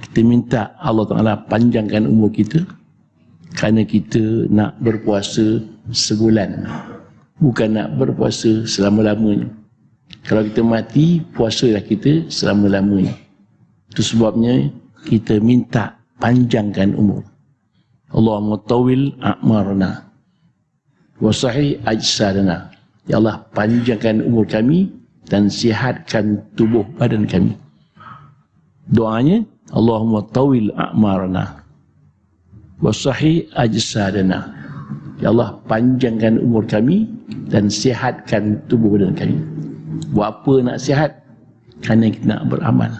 Kita minta Allah Ta'ala panjangkan umur kita kerana kita nak berpuasa sebulan. Bukan nak berpuasa selama-lamanya. Kalau kita mati, puasalah kita selama-lamanya. Itu sebabnya kita minta panjangkan umur. Allahumma tawil a'marna wa sahih ajsadana. Ya Allah, panjangkan umur kami dan sihatkan tubuh badan kami. Doanya, Allahumma tawil a'marna wa sahih ajsadana. Ya Allah, panjangkan umur kami dan sihatkan tubuh badan kami. Buat apa nak sihat? Kerana kita nak beramal.